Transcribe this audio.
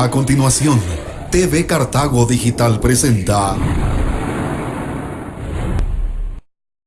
A continuación, TV Cartago Digital presenta